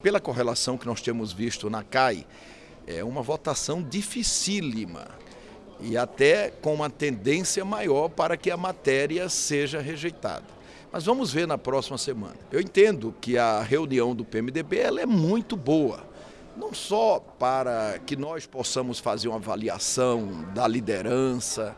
Pela correlação que nós temos visto na CAI, é uma votação dificílima e até com uma tendência maior para que a matéria seja rejeitada. Mas vamos ver na próxima semana. Eu entendo que a reunião do PMDB ela é muito boa, não só para que nós possamos fazer uma avaliação da liderança,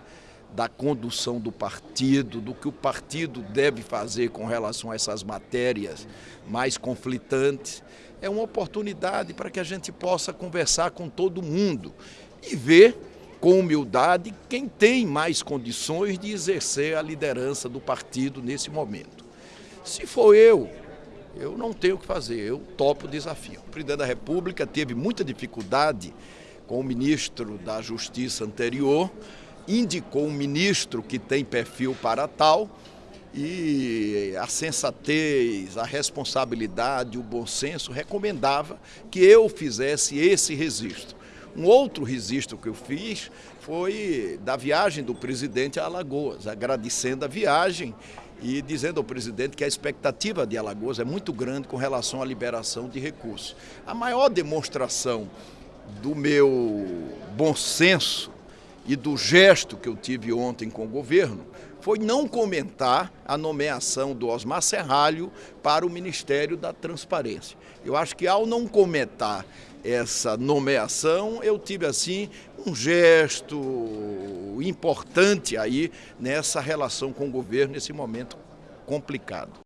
da condução do partido, do que o partido deve fazer com relação a essas matérias mais conflitantes. É uma oportunidade para que a gente possa conversar com todo mundo e ver com humildade quem tem mais condições de exercer a liderança do partido nesse momento. Se for eu, eu não tenho o que fazer, eu topo o desafio. O presidente da República teve muita dificuldade com o ministro da Justiça anterior, indicou um ministro que tem perfil para tal e a sensatez, a responsabilidade, o bom senso recomendava que eu fizesse esse registro. Um outro registro que eu fiz foi da viagem do presidente a Alagoas, agradecendo a viagem e dizendo ao presidente que a expectativa de Alagoas é muito grande com relação à liberação de recursos. A maior demonstração do meu bom senso e do gesto que eu tive ontem com o governo foi não comentar a nomeação do Osmar Serralho para o Ministério da Transparência. Eu acho que ao não comentar essa nomeação, eu tive assim um gesto importante aí nessa relação com o governo nesse momento complicado.